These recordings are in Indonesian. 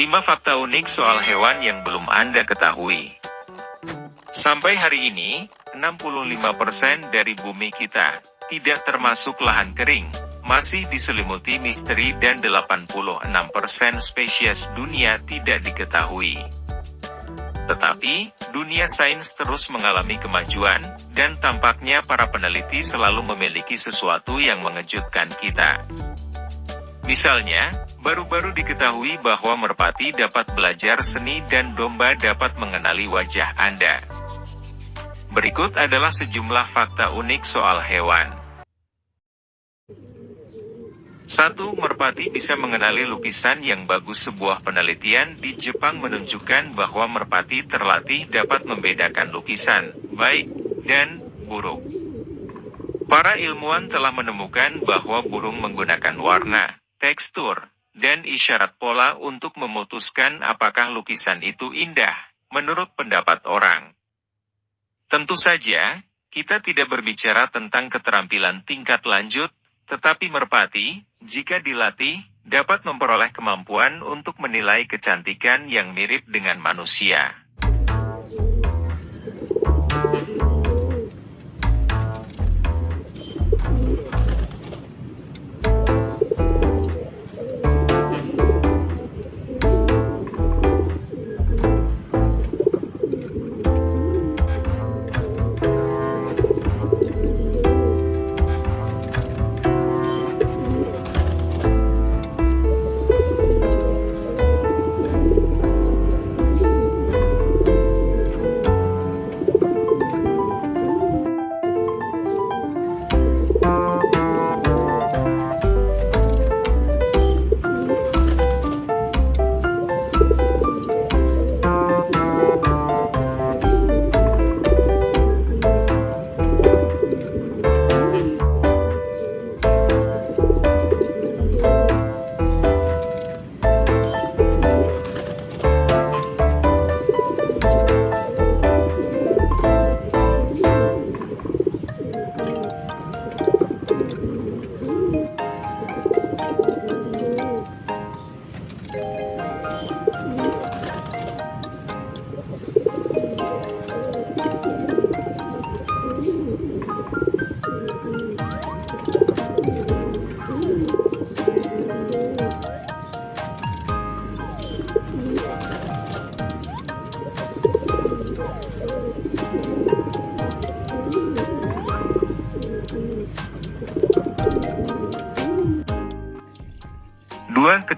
5 fakta unik soal hewan yang belum Anda ketahui. Sampai hari ini, 65% dari bumi kita, tidak termasuk lahan kering, masih diselimuti misteri dan 86% spesies dunia tidak diketahui. Tetapi, dunia sains terus mengalami kemajuan, dan tampaknya para peneliti selalu memiliki sesuatu yang mengejutkan kita. Misalnya, baru-baru diketahui bahwa merpati dapat belajar seni dan domba dapat mengenali wajah Anda. Berikut adalah sejumlah fakta unik soal hewan. 1. Merpati bisa mengenali lukisan yang bagus Sebuah penelitian di Jepang menunjukkan bahwa merpati terlatih dapat membedakan lukisan, baik, dan buruk. Para ilmuwan telah menemukan bahwa burung menggunakan warna, tekstur, dan isyarat pola untuk memutuskan apakah lukisan itu indah, menurut pendapat orang. Tentu saja, kita tidak berbicara tentang keterampilan tingkat lanjut, tetapi merpati, jika dilatih, dapat memperoleh kemampuan untuk menilai kecantikan yang mirip dengan manusia.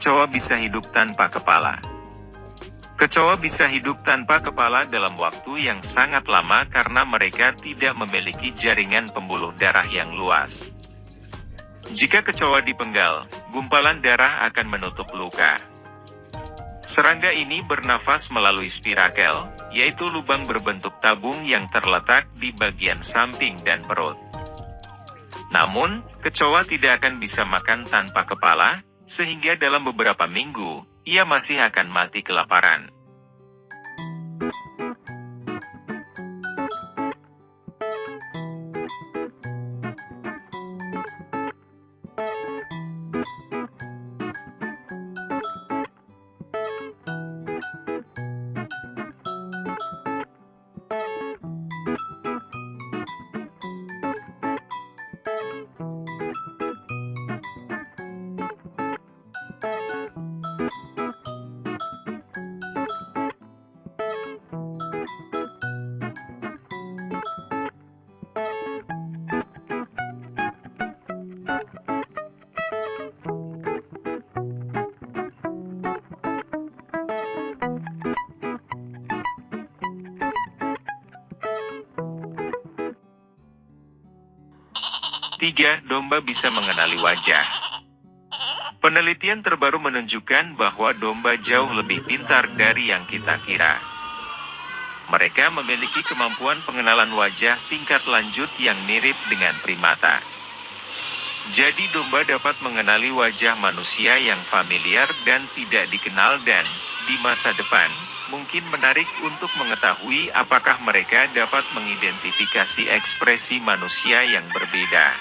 Kecoa bisa hidup tanpa kepala. Kecoa bisa hidup tanpa kepala dalam waktu yang sangat lama karena mereka tidak memiliki jaringan pembuluh darah yang luas. Jika kecoa dipenggal, gumpalan darah akan menutup luka. Serangga ini bernafas melalui spirakel, yaitu lubang berbentuk tabung yang terletak di bagian samping dan perut. Namun, kecoa tidak akan bisa makan tanpa kepala, sehingga dalam beberapa minggu, ia masih akan mati kelaparan. Tiga, domba bisa mengenali wajah. Penelitian terbaru menunjukkan bahwa domba jauh lebih pintar dari yang kita kira. Mereka memiliki kemampuan pengenalan wajah tingkat lanjut yang mirip dengan primata. Jadi domba dapat mengenali wajah manusia yang familiar dan tidak dikenal dan, di masa depan, mungkin menarik untuk mengetahui apakah mereka dapat mengidentifikasi ekspresi manusia yang berbeda.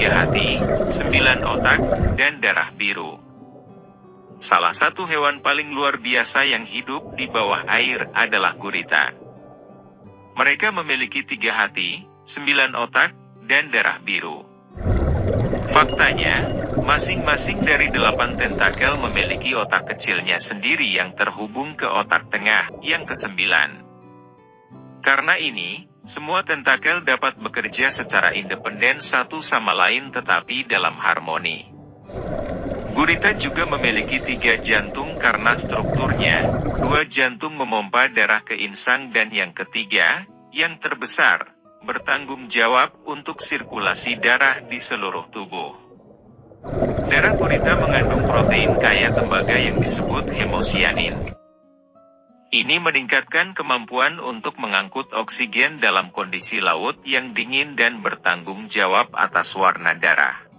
Hati, sembilan otak, dan darah biru. Salah satu hewan paling luar biasa yang hidup di bawah air adalah gurita. Mereka memiliki tiga hati, sembilan otak, dan darah biru. Faktanya, masing-masing dari delapan tentakel memiliki otak kecilnya sendiri yang terhubung ke otak tengah, yang kesembilan. Karena ini, semua tentakel dapat bekerja secara independen satu sama lain tetapi dalam harmoni. Gurita juga memiliki tiga jantung karena strukturnya, dua jantung memompa darah ke insang dan yang ketiga, yang terbesar, bertanggung jawab untuk sirkulasi darah di seluruh tubuh. Darah gurita mengandung protein kaya tembaga yang disebut hemosianin. Ini meningkatkan kemampuan untuk mengangkut oksigen dalam kondisi laut yang dingin dan bertanggung jawab atas warna darah.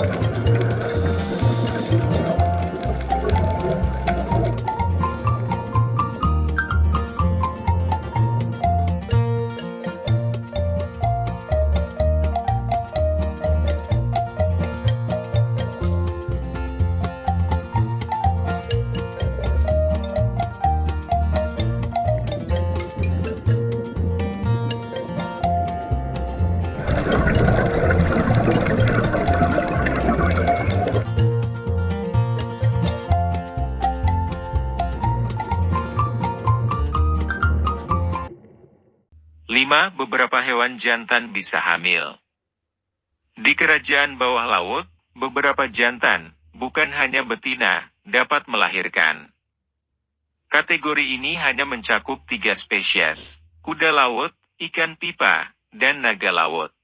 何? Beberapa hewan jantan bisa hamil. Di kerajaan bawah laut, beberapa jantan, bukan hanya betina, dapat melahirkan. Kategori ini hanya mencakup tiga spesies, kuda laut, ikan pipa, dan naga laut.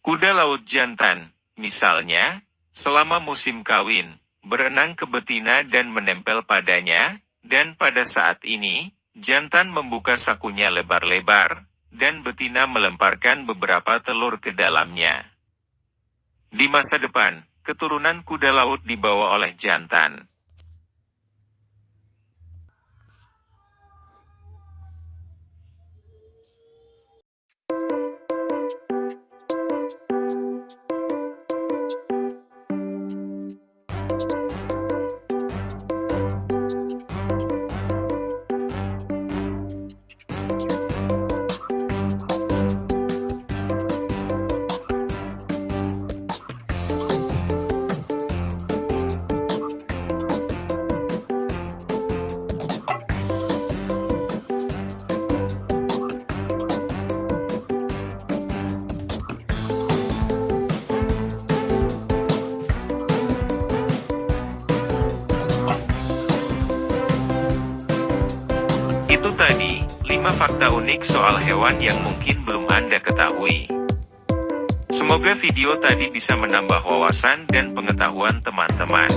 Kuda laut jantan, misalnya, selama musim kawin, berenang ke betina dan menempel padanya, dan pada saat ini, jantan membuka sakunya lebar-lebar, dan betina melemparkan beberapa telur ke dalamnya. Di masa depan, keturunan kuda laut dibawa oleh jantan. Itu tadi, 5 fakta unik soal hewan yang mungkin belum Anda ketahui. Semoga video tadi bisa menambah wawasan dan pengetahuan teman-teman.